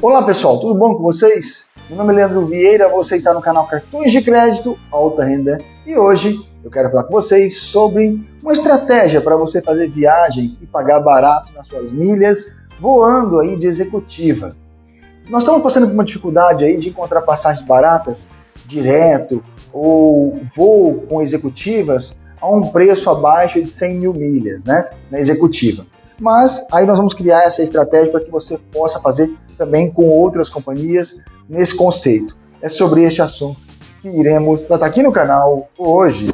Olá pessoal, tudo bom com vocês? Meu nome é Leandro Vieira, você está no canal Cartões de Crédito Alta Renda e hoje eu quero falar com vocês sobre uma estratégia para você fazer viagens e pagar barato nas suas milhas voando aí de executiva. Nós estamos passando por uma dificuldade aí de encontrar passagens baratas direto ou voo com executivas a um preço abaixo de 100 mil milhas, né, na executiva. Mas aí nós vamos criar essa estratégia para que você possa fazer também com outras companhias nesse conceito. É sobre este assunto que iremos tratar aqui no canal hoje.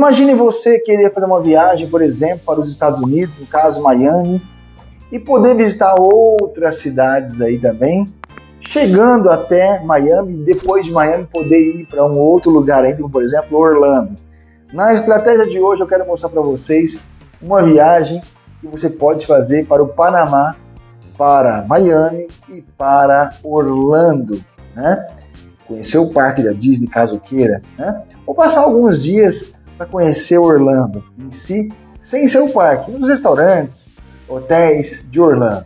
Imagine você querer fazer uma viagem, por exemplo, para os Estados Unidos, no caso Miami, e poder visitar outras cidades aí também, chegando até Miami, depois de Miami poder ir para um outro lugar ainda, como por exemplo Orlando. Na estratégia de hoje eu quero mostrar para vocês uma viagem que você pode fazer para o Panamá, para Miami e para Orlando, né? Conhecer o parque da Disney, caso queira, né? Ou passar alguns dias para conhecer Orlando em si, sem ser o parque, nos restaurantes, hotéis de Orlando.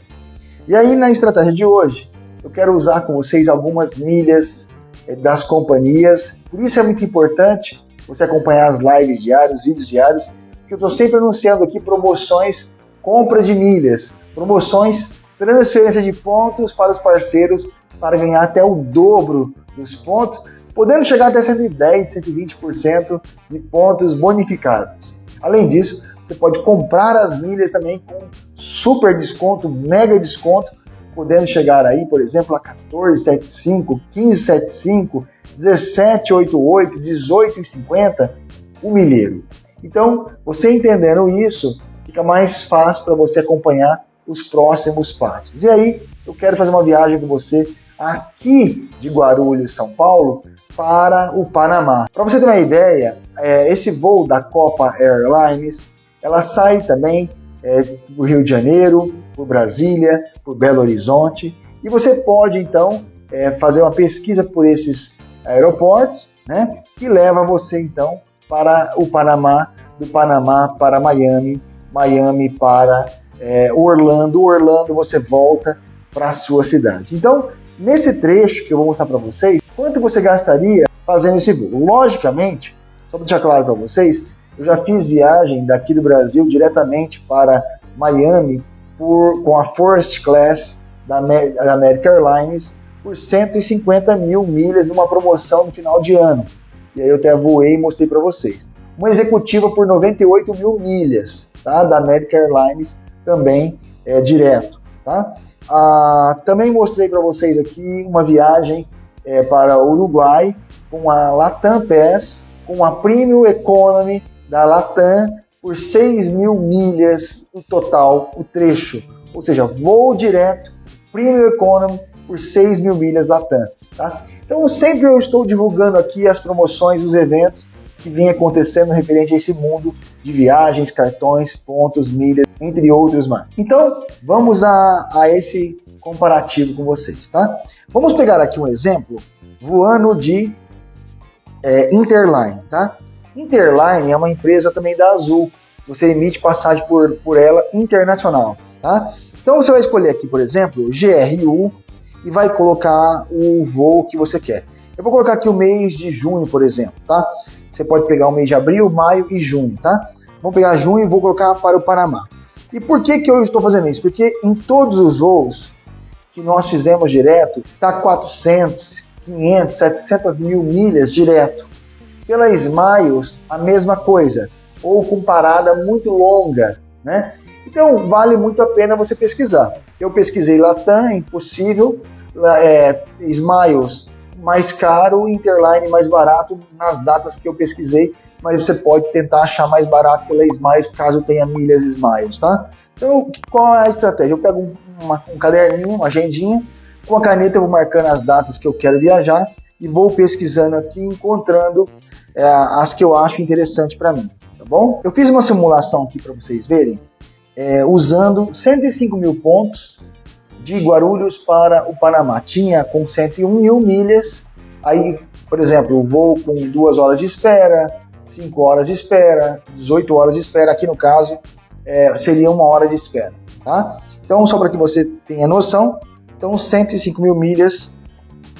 E aí, na estratégia de hoje, eu quero usar com vocês algumas milhas eh, das companhias. Por isso é muito importante você acompanhar as lives diárias, vídeos diários, porque eu estou sempre anunciando aqui promoções, compra de milhas, promoções, transferência de pontos para os parceiros para ganhar até o dobro dos pontos podendo chegar até 110, 120% de pontos bonificados. Além disso, você pode comprar as milhas também com super desconto, mega desconto, podendo chegar aí, por exemplo, a 14,75, 15,75, 17,88, 18,50 o milheiro. Então, você entendendo isso, fica mais fácil para você acompanhar os próximos passos. E aí, eu quero fazer uma viagem com você aqui de Guarulhos, São Paulo, para o Panamá. Para você ter uma ideia, é, esse voo da Copa Airlines, ela sai também é, do Rio de Janeiro, por Brasília, por Belo Horizonte, e você pode então é, fazer uma pesquisa por esses aeroportos, né, que leva você então para o Panamá, do Panamá para Miami, Miami para é, Orlando, Orlando você volta para a sua cidade. Então, nesse trecho que eu vou mostrar para vocês, Quanto você gastaria fazendo esse voo? Logicamente, só para deixar claro para vocês, eu já fiz viagem daqui do Brasil diretamente para Miami por, com a First Class da, da American Airlines por 150 mil milhas numa promoção no final de ano. E aí eu até voei e mostrei para vocês. Uma executiva por 98 mil milhas tá? da American Airlines também é, direto. Tá? Ah, também mostrei para vocês aqui uma viagem é, para o Uruguai com a Latam Pass, com a Premium Economy da Latam por 6 mil milhas no total, o trecho. Ou seja, voo direto, Premium Economy por 6 mil milhas Latam. Tá? Então sempre eu estou divulgando aqui as promoções, os eventos que vem acontecendo referente a esse mundo de viagens, cartões, pontos, milhas, entre outros mais. Então vamos a, a esse comparativo com vocês, tá? Vamos pegar aqui um exemplo voando de é, Interline, tá? Interline é uma empresa também da Azul. Você emite passagem por, por ela internacional, tá? Então você vai escolher aqui, por exemplo, GRU e vai colocar o voo que você quer. Eu vou colocar aqui o mês de junho, por exemplo, tá? Você pode pegar o mês de abril, maio e junho, tá? Vamos pegar junho e vou colocar para o Panamá. E por que, que eu estou fazendo isso? Porque em todos os voos que nós fizemos direto, está 400, 500, 700 mil milhas direto. Pela Smiles, a mesma coisa, ou com parada muito longa, né? Então, vale muito a pena você pesquisar. Eu pesquisei Latam, impossível, é, Smiles mais caro, Interline mais barato nas datas que eu pesquisei, mas você pode tentar achar mais barato pela Smiles, caso tenha milhas Smiles, tá? Então, qual é a estratégia? Eu pego uma, um caderninho, uma agendinha, com a caneta eu vou marcando as datas que eu quero viajar e vou pesquisando aqui, encontrando é, as que eu acho interessante para mim, tá bom? Eu fiz uma simulação aqui para vocês verem é, usando 105 mil pontos de Guarulhos para o Panamá. Tinha com 101 mil milhas, aí, por exemplo, voo com duas horas de espera, 5 horas de espera, 18 horas de espera, aqui no caso é, seria uma hora de espera. Tá? Então, só para que você tenha noção, então 105 mil milhas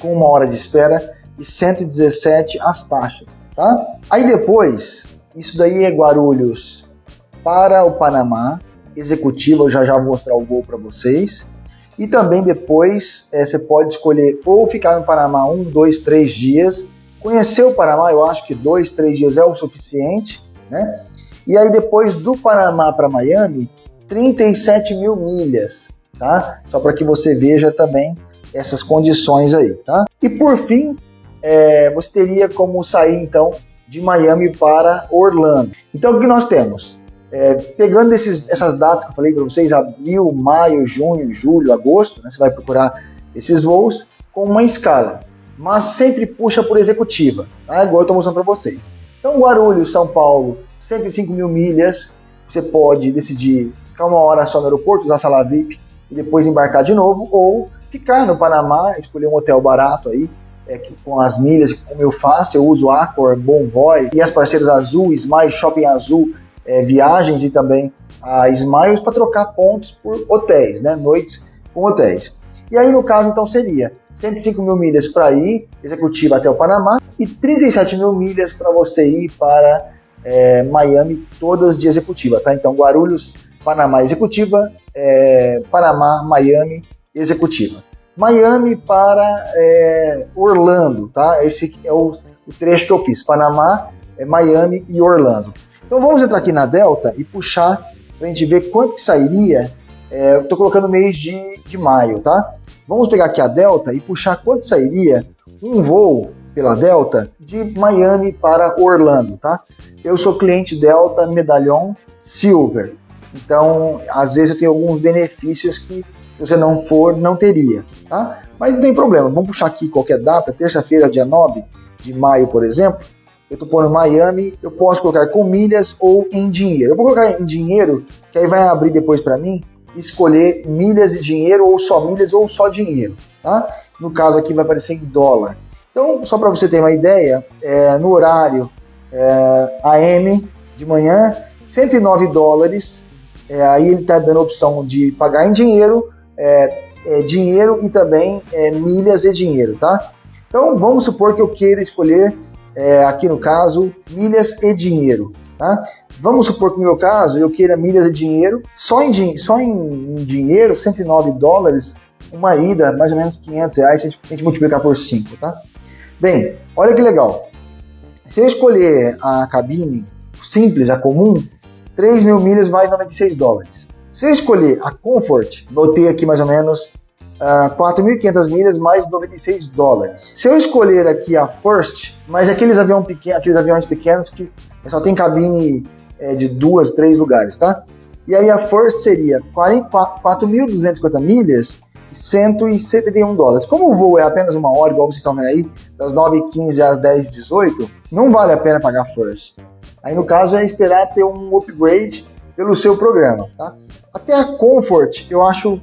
com uma hora de espera e 117 as taxas. Tá? Aí depois, isso daí é Guarulhos para o Panamá, executiva, eu já já vou mostrar o voo para vocês. E também depois é, você pode escolher ou ficar no Panamá um, dois, três dias. Conhecer o Panamá, eu acho que dois, três dias é o suficiente, né? E aí depois do Panamá para Miami, 37 mil milhas, tá? Só para que você veja também essas condições aí, tá? E por fim, é, você teria como sair então de Miami para Orlando. Então o que nós temos? É, pegando esses, essas datas que eu falei para vocês, abril, maio, junho, julho, agosto, né, você vai procurar esses voos com uma escala, mas sempre puxa por executiva, tá? igual eu estou mostrando para vocês. Então, Guarulhos, São Paulo, 105 mil milhas, você pode decidir ficar uma hora só no aeroporto, usar sala VIP e depois embarcar de novo, ou ficar no Panamá, escolher um hotel barato aí, é, com as milhas, como eu faço, eu uso Accor, Bonvoy e as parceiras Azul, Smile, Shopping Azul, é, viagens e também a Smiles para trocar pontos por hotéis, né? Noites com hotéis. E aí, no caso, então, seria 105 mil milhas para ir, executiva até o Panamá, e 37 mil milhas para você ir para é, Miami, todas de executiva, tá? Então, Guarulhos, Panamá, executiva, é, Panamá, Miami, executiva. Miami para é, Orlando, tá? Esse é o, o, trecho que eu fiz, Panamá, é, Miami e Orlando. Então vamos entrar aqui na Delta e puxar para a gente ver quanto que sairia. É, estou colocando mês de, de maio, tá? Vamos pegar aqui a Delta e puxar quanto sairia um voo pela Delta de Miami para Orlando, tá? Eu sou cliente Delta Medalhão Silver, então às vezes eu tenho alguns benefícios que se você não for, não teria, tá? Mas não tem problema, vamos puxar aqui qualquer data, terça-feira, dia 9 de maio, por exemplo, eu estou pondo Miami, eu posso colocar com milhas ou em dinheiro. Eu vou colocar em dinheiro, que aí vai abrir depois para mim escolher milhas e dinheiro ou só milhas ou só dinheiro, tá? No caso aqui vai aparecer em dólar. Então, só para você ter uma ideia, é, no horário é, AM de manhã, 109 dólares, é, aí ele está dando a opção de pagar em dinheiro, é, é, dinheiro e também é, milhas e dinheiro, tá? Então, vamos supor que eu queira escolher é, aqui no caso, milhas e dinheiro. Tá? Vamos supor que no meu caso eu queira milhas e dinheiro, só em, só em, em dinheiro, 109 dólares, uma ida, mais ou menos 500 reais, se a gente, a gente multiplicar por 5, tá? Bem, olha que legal. Se eu escolher a cabine simples, a comum, 3 mil milhas mais 96 dólares. Se eu escolher a Comfort, botei aqui mais ou menos uh, ah, 4.500 milhas mais 96 dólares. Se eu escolher aqui a First, mas aqueles, avião pequeno, aqueles aviões pequenos que só tem cabine é, de duas, três lugares, tá? E aí a First seria 4.250 milhas e 171 dólares. Como o voo é apenas uma hora, igual vocês estão vendo aí, das 9h15 às 10h18, não vale a pena pagar First. Aí no caso é esperar ter um upgrade pelo seu programa, tá? Até a Comfort eu acho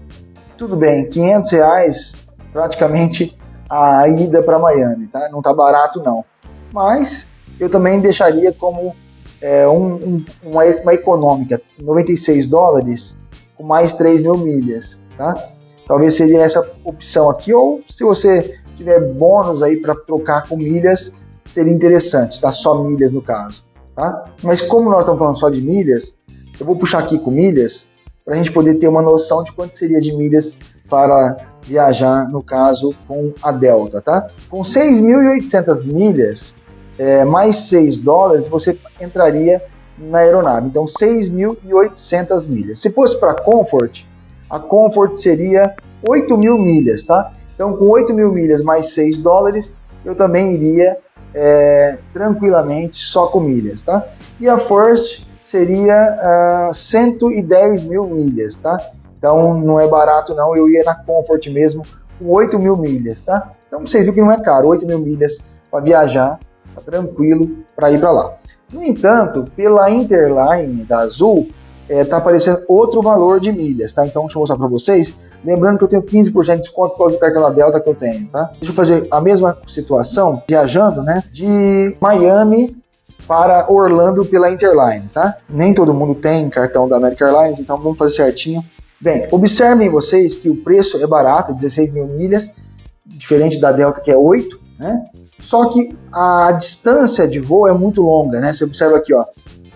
tudo bem, 500 reais praticamente a ida para Miami, tá? Não tá barato não. Mas eu também deixaria como é, um, um, uma, uma, econômica, 96 dólares com mais 3 mil milhas, tá? Talvez seria essa opção aqui, ou se você tiver bônus aí para trocar com milhas, seria interessante, tá? Só milhas no caso, tá? Mas como nós estamos falando só de milhas, eu vou puxar aqui com milhas, para a gente poder ter uma noção de quanto seria de milhas para viajar, no caso, com a Delta, tá? Com 6.800 milhas, é, mais 6 dólares, você entraria na aeronave. Então, 6.800 milhas. Se fosse para Comfort, a Comfort seria 8 mil milhas, tá? Então, com 8 mil milhas mais 6 dólares, eu também iria é, tranquilamente só com milhas, tá? E a First seria uh, ah, 110 mil milhas, tá? Então não é barato não, eu ia na Comfort mesmo com 8 mil milhas, tá? Então você viu que não é caro, 8 mil milhas para viajar, tá tranquilo para ir para lá. No entanto, pela Interline da Azul, é, tá aparecendo outro valor de milhas, tá? Então deixa eu mostrar para vocês. Lembrando que eu tenho 15% de desconto por causa do cartão da Delta que eu tenho, tá? Deixa eu fazer a mesma situação, viajando, né? De Miami para Orlando pela Interline, tá? Nem todo mundo tem cartão da American Airlines, então vamos fazer certinho. Bem, observem vocês que o preço é barato, 16 mil milhas, diferente da Delta que é 8, né? Só que a distância de voo é muito longa, né? Você observa aqui, ó,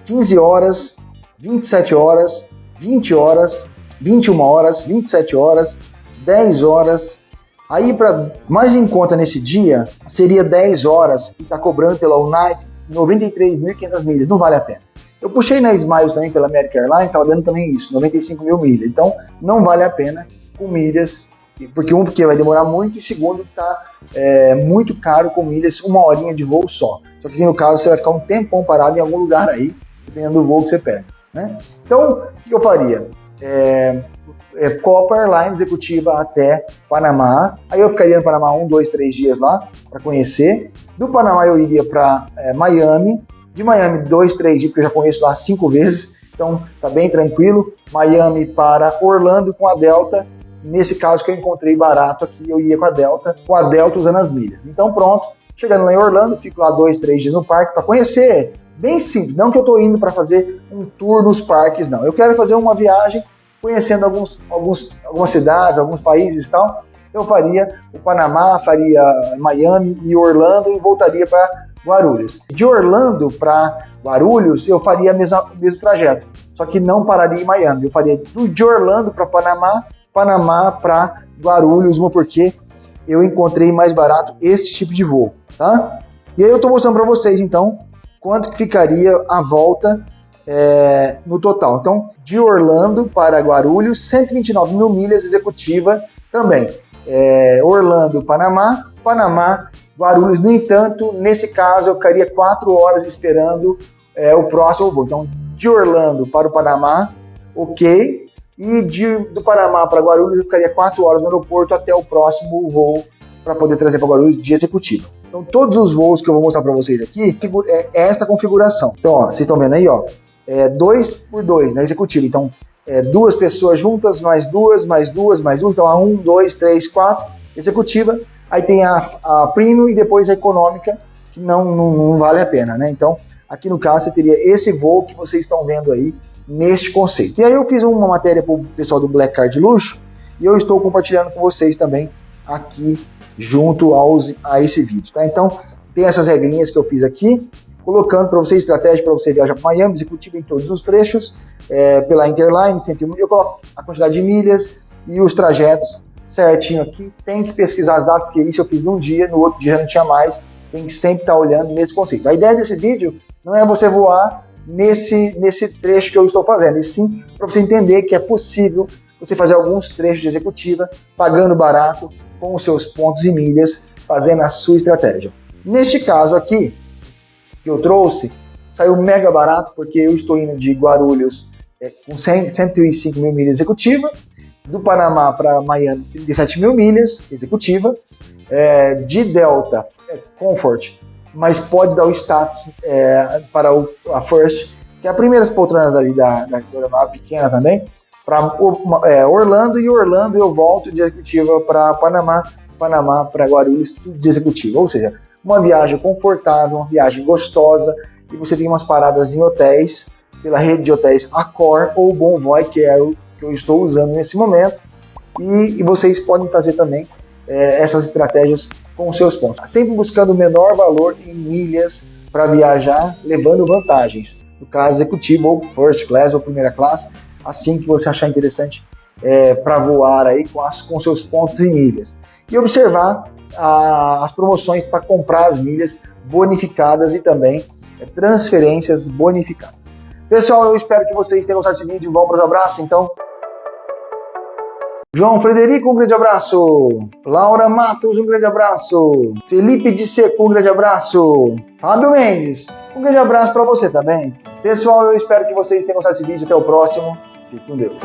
15 horas, 27 horas, 20 horas, 21 horas, 27 horas, 10 horas. Aí, para mais em conta nesse dia, seria 10 horas e tá cobrando pela United 93.500 milhas. Não vale a pena. Eu puxei na Smiles também pela American Airlines, estava dando também isso, 95 mil milhas. Então, não vale a pena com milhas, porque um, porque vai demorar muito, e segundo, está é, muito caro com milhas, uma horinha de voo só. Só que no caso, você vai ficar um tempão parado em algum lugar aí, dependendo do voo que você pega. Né? Então, o que eu faria? É, é, executiva até Panamá. Aí eu ficaria no Panamá um, dois, três dias lá para conhecer. Do Panamá eu iria para é, Miami. De Miami, dois, três dias, porque eu já conheço lá cinco vezes. Então tá bem tranquilo. Miami para Orlando com a Delta. Nesse caso que eu encontrei barato aqui, eu ia com a Delta, com a Delta usando as milhas. Então pronto, chegando lá em Orlando, fico lá dois, três dias no parque para conhecer bem simples. Não que eu estou indo para fazer um tour nos parques, não. Eu quero fazer uma viagem conhecendo alguns, alguns, algumas cidades, alguns países e tal. Eu faria o Panamá, faria Miami e Orlando e voltaria para Guarulhos. De Orlando para Guarulhos, eu faria o mesmo trajeto, só que não pararia em Miami. Eu faria de Orlando para Panamá, Panamá para Guarulhos, porque eu encontrei mais barato esse tipo de voo, tá? E aí eu estou mostrando para vocês, então, quanto que ficaria a volta é, no total. Então, de Orlando para Guarulhos, 129 mil milhas executiva também. É, Orlando, Panamá, Panamá, Guarulhos. No entanto, nesse caso, eu ficaria quatro horas esperando é, o próximo voo. Então, de Orlando para o Panamá, ok. E de, do Panamá para Guarulhos, eu ficaria quatro horas no aeroporto até o próximo voo para poder trazer para Guarulhos de executiva. Então, todos os voos que eu vou mostrar para vocês aqui é esta configuração. Então, ó, vocês estão vendo aí, ó, é dois por dois na executiva. Então, é duas pessoas juntas, mais duas, mais duas, mais um. Então, a um, dois, três, quatro, executiva. Aí tem a, a premium e depois a econômica, que não, não, não vale a pena, né? Então, aqui no caso, você teria esse voo que vocês estão vendo aí neste conceito. E aí eu fiz uma matéria para o pessoal do Black Card Luxo e eu estou compartilhando com vocês também aqui junto aos, a esse vídeo, tá? Então, tem essas regrinhas que eu fiz aqui, colocando para você estratégia para você viajar para Miami, executivo em todos os trechos, é, pela Interline, 101, eu coloco a quantidade de milhas e os trajetos certinho aqui. Tem que pesquisar as datas, porque isso eu fiz num dia, no outro dia não tinha mais. Tem que sempre estar tá olhando nesse conceito. A ideia desse vídeo não é você voar nesse, nesse trecho que eu estou fazendo, e sim para você entender que é possível você fazer alguns trechos de executiva pagando barato, com os seus pontos e milhas, fazendo a sua estratégia. Neste caso aqui, que eu trouxe, saiu mega barato, porque eu estou indo de Guarulhos é, com 100, 105 mil milhas executiva, do Panamá para Miami, 37 mil milhas executiva, é, de Delta, é, Comfort, mas pode dar o status é, para o, a First, que é a primeira poltronas ali da, da, da pequena também, para é, Orlando e Orlando eu volto de executiva para Panamá, Panamá para Guarulhos de executiva. Ou seja, uma viagem confortável, uma viagem gostosa e você tem umas paradas em hotéis pela rede de hotéis Accor ou Bonvoy, que é o que eu estou usando nesse momento. E, e vocês podem fazer também é, essas estratégias com seus pontos, sempre buscando o menor valor em milhas para viajar, levando vantagens. No caso executivo ou first class ou primeira classe, assim que você achar interessante é, para voar aí com, as, com seus pontos e milhas. E observar a, as promoções para comprar as milhas bonificadas e também é, transferências bonificadas. Pessoal, eu espero que vocês tenham gostado desse vídeo. Vamos para os abraços, então. João Frederico, um grande abraço. Laura Matos, um grande abraço. Felipe de Seco, um grande abraço. Fábio Mendes, um grande abraço para você também. Pessoal, eu espero que vocês tenham gostado desse vídeo. Até o próximo. Fique com Deus.